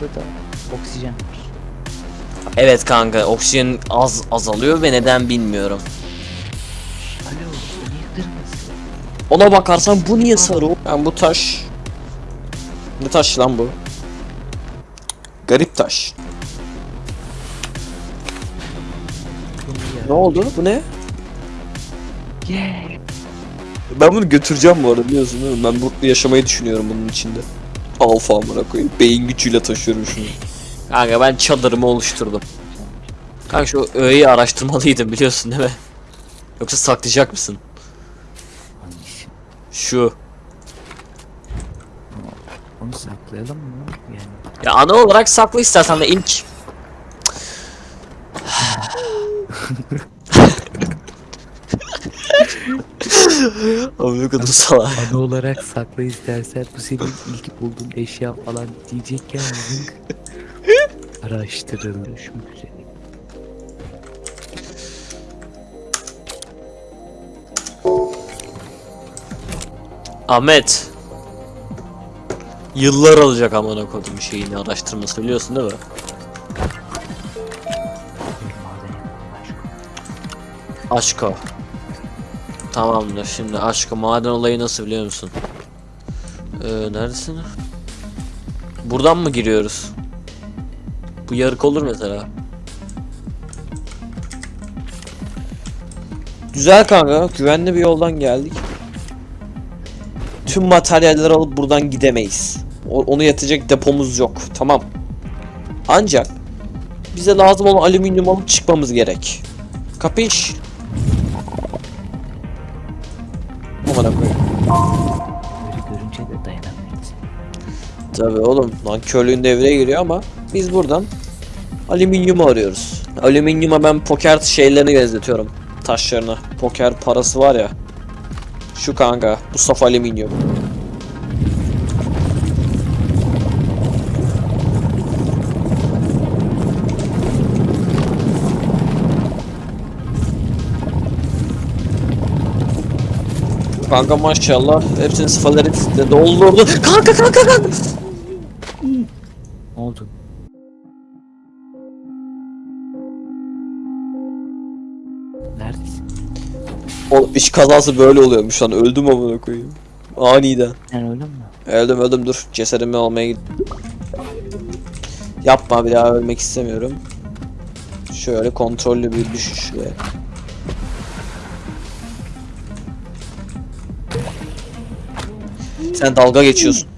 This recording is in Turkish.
burada da oksijen var. Evet kanka oksijen az azalıyor ve neden bilmiyorum. Alo bu niye kırmızı? Ona bakarsan bu niye sarı? Ben bu taş... Ne taş lan bu? Garip taş. Ne oldu? Bu ne? Yeah. Ben bunu götüreceğim bu arada biliyorsun değil mi? Ben mutlu yaşamayı düşünüyorum bunun içinde. Alfa amına koyayım. Beyin gücüyle taşıyorum şunu. Kanka ben çadırımı oluşturdum. Kanka şu öğeyi araştırmalıydım biliyorsun değil mi? Yoksa saklayacak mısın? Şu. Onu saklayalım mı? Yani Ya ana olarak sakla istersen de ilk. Ne kadar salak. ana olarak sakla istersen bu senin ilk bulduğun eşya falan diyecekken. Araştırılmış mı güzel? Ahmet. Yıllar alacak amına kodum şeyini araştırması biliyorsun değil mi? Aşko. Tamamdır şimdi aşko maden olayı nasıl biliyor musun? Ee, neredesin? Buradan mı giriyoruz? Bu yarık olur mesela. Güzel kanka güvenli bir yoldan geldik. Tüm materyalleri alıp buradan gidemeyiz. O- onu yatacak depomuz yok. Tamam. Ancak bize lazım olan alüminyum alıp çıkmamız gerek. Kapış? Amına koyayım. Görünce de dayanamayız. Tabii oğlum lan körlüğün devreye giriyor ama biz buradan alüminyumu arıyoruz. Alüminyuma ben poker şeylerini benzetiyorum. Taşlarına. Poker parası var ya. Şu kanka. Bu saf alüminyum. Kanka maşallah hepsini sıfaları de doldurdu. Kanka kanka kanka. Ne oldu? Neredesin? O iş kazası böyle oluyormuş lan öldüm amına koyayım. Aniden. Sen öldün mü? Öldüm öldüm dur cesedimi almaya git. Yapma bir daha ölmek istemiyorum. Şöyle kontrollü bir düşüş ve Sen dalga geçiyorsun.